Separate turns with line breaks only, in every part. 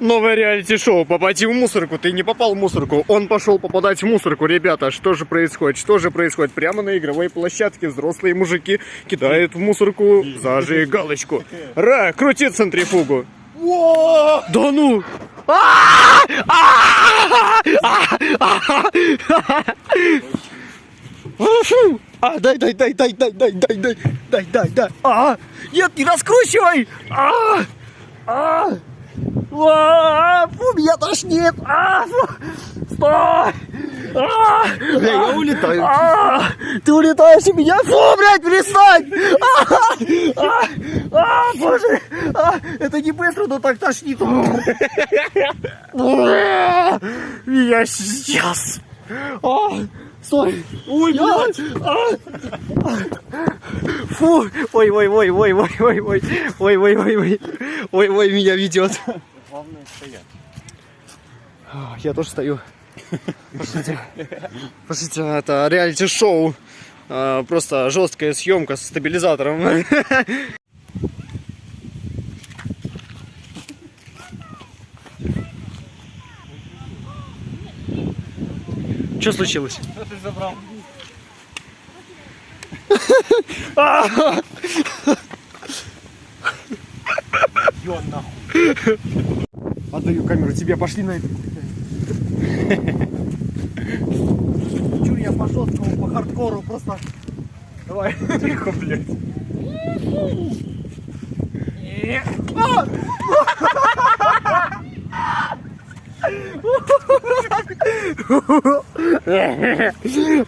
Новое реалити-шоу «Попади в мусорку». Ты не попал в мусорку, он пошел попадать в мусорку. Ребята, что же происходит? Что же происходит? Прямо на игровой площадке взрослые мужики кидают в мусорку зажигалочку. Ра, крути центрифугу. Да ну! А, дай, дай, дай, дай, дай, дай, дай, дай, дай, дай, дай. А, нет, не раскручивай! А, а, а, фу, меня тошнит! А, фу, стой! А,
Бля, я улетаю.
а, ты улетаешь у меня? Фу, блядь, перестань! А, а, а, боже! А, это не быстро, но так тошнит. Меня сейчас. А, стой! Ой, блядь! А, Фу! Ой, ой, ой, ой, ой, ой, ой, ой, ой, ой, ой, ой, ой, меня ведет.
Главное стоять.
А, Я тоже стою. Пошлите. Пошлите, это реалити-шоу. А, Просто жесткая съемка с стабилизатором. Что случилось?
Что ты забрал? Ё, нахуй.
Отдаю камеру тебе, пошли на это. Чур, я по жесткому, по хардкору просто. Давай.
Тихо, блядь.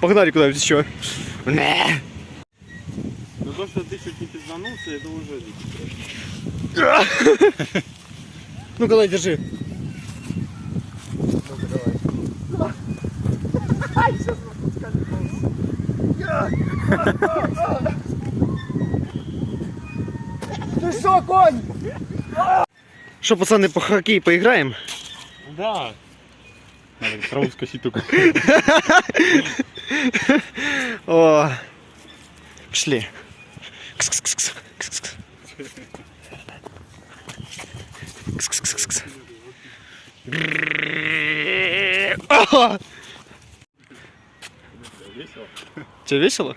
Погнали куда-нибудь еще.
Ну то, что ты чуть не пизданулся, это уже...
Ну-ка, дай, держи. Ты что, конь? Что, пацаны, по хоккей поиграем?
Да. Надо траву скосить только.
О, пошли. Тебе весело?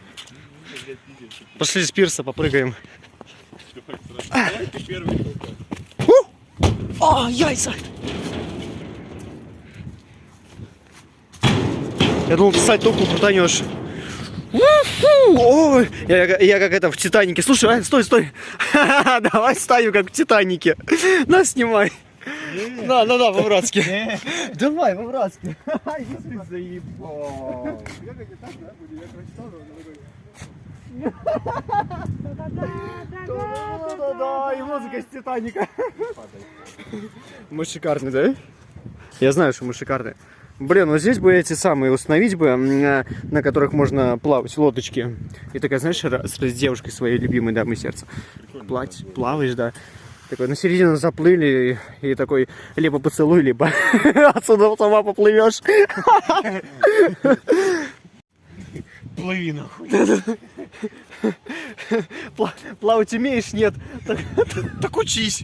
Пошли с пирса попрыгаем.
Давай ты первый только.
О, яйца! Я думал, писать только крутанешь. Ой, я, я- я как это в Титанике. Слушай, а, стой, стой. Давай ставим как в Титанике. На, снимай. На, на, на, по-братски. Давай, по-братски.
Ты заебал.
Да-да-да, и музыка из Титаника. Мы шикарные, да? Я знаю, что мы шикарные. Блин, вот здесь бы эти самые установить бы, э, на которых можно плавать, лодочки. И такая, знаешь, с с девушкой своей любимой дамой сердца. Плать, плаваешь, да. Такой, на середину заплыли, и, и такой, либо поцелуй, либо отсюда сама поплывешь.
Плыви нахуй.
Пла- плавать умеешь? Нет. Так учись.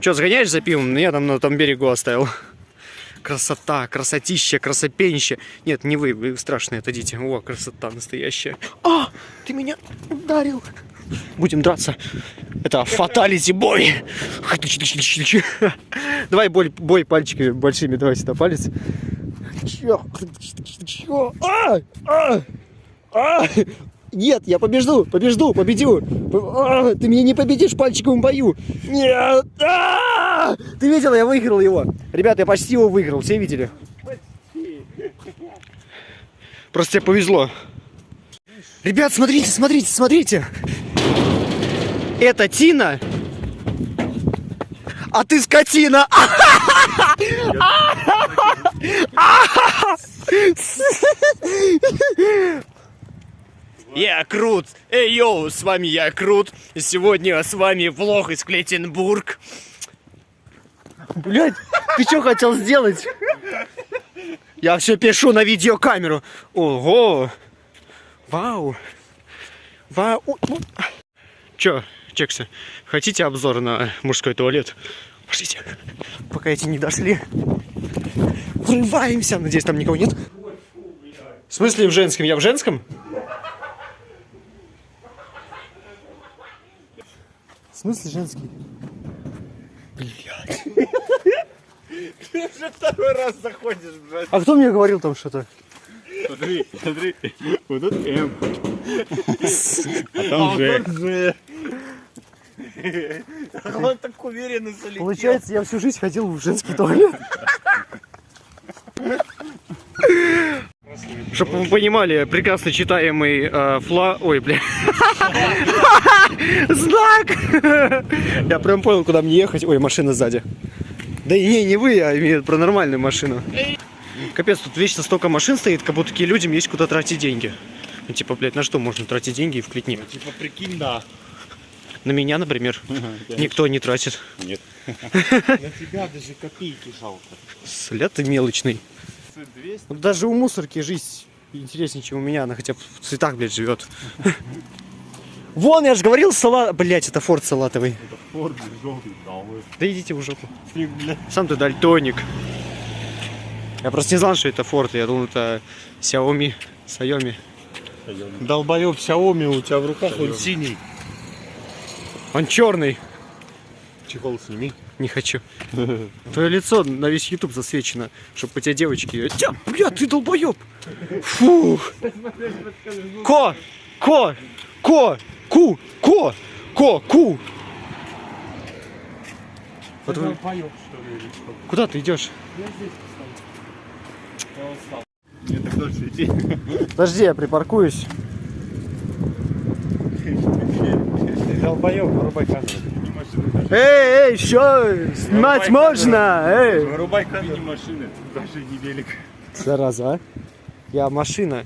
Че, сгоняешь за пивом? Я там на том берегу оставил. Красота, красотища, красопенище. Нет, не вы, вы страшные, отойдите. О, красота настоящая. А, ты меня ударил. Будем драться. Это фаталити бой. Давай бой, бой пальчиками большими. Давай сюда палец. Чё? Чё? А! А! А! Нет, я побежду, побежду, победю. А, ты меня не победишь в пальчиковом бою. Нет. А! Ты видел, я выиграл его. Ребята, я почти его выиграл, все видели? Просто тебе повезло. Ребят, смотрите, смотрите, смотрите. Это Тина. А ты скотина! Я Крут! Эй, йоу, с вами я Крут. Сегодня с вами влог из Клетенбург. Блять, ты что хотел сделать? Я все пишу на видеокамеру. Ого! Вау! Вау! Чё, Чексы, хотите обзор на мужской туалет? Пошлите, пока эти не дошли. Врываемся, надеюсь, там никого нет. В смысле в женском? Я в женском? В смысле женский? Блядь.
Ты уже второй раз заходишь, блядь.
А кто мне говорил там что-то?
Смотри, смотри. Вот тут М. А там Ж.
Же. Он так уверенно залетел.
Получается, я всю жизнь ходил в женский туалет. Чтобы вы понимали, прекрасно читаемый э, фла... Ой, бля. Знак! Я прям понял, куда мне ехать. Ой, машина сзади. Да и не, не вы, я имею в виду про нормальную машину. Капец, тут вечно столько машин стоит, как будто такие людям есть куда тратить деньги. Ну, типа, блядь, на что можно тратить деньги в Клетне?
Типа прикинь, да.
На меня, например, никто не тратит.
Нет.
На тебя даже копейки жалко.
Сля ты мелочный.
200.
Ну, даже у мусорки жизнь интереснее, чем у меня. Она хотя бы в цветах, блядь, живет. Вон, я же говорил, салат... Блять, это форт салатовый.
Это Форд желтый, да,
идите в жопу. Сам ты дальтоник. Я просто не знал, что это форт. Я думал, это Xiaomi. Xiaomi.
Долбоёб Xiaomi у тебя в руках, он синий.
Он черный.
Чехол сними.
Не хочу. Твое лицо на весь YouTube засвечено, чтобы по тебе девочки... Тя, бля, ты долбоеб! Фух! Ко! Ко! Ко! Ку! Ко! Ко! Ку! Вот вы-? Куда ты идешь?
Я здесь
так дольше идти.
Подожди, я припаркуюсь.
Долбоёб, вырубай камеру.
Эй, эй, что? Снимать можно? Эй!
Вырубай камеру.
машины, даже не велик.
Зараза, а? Я машина.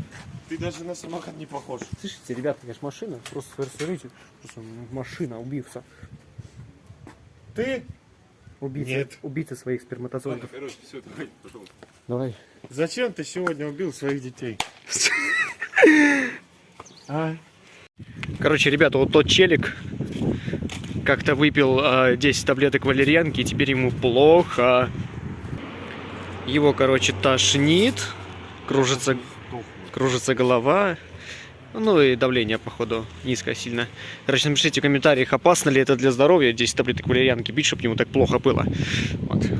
Ты даже на самокат не похож.
Слышите, ребята, я ж машина. Просто смотрите. Просто машина, убийца.
Ты?
Убийца.
Нет.
Убийца своих
Ладно,
сперматозоидов.
короче, все, давай, пошел.
Давай.
Зачем ты сегодня убил своих детей? А?
Короче, ребята, вот тот челик как-то выпил а, 10 таблеток валерьянки, и теперь ему плохо. Его, короче, тошнит, кружится, кружится голова. Ну и давление, походу, низкое сильно. Короче, напишите в комментариях, опасно ли это для здоровья 10 таблеток валерьянки пить, чтобы ему так плохо было. Вот.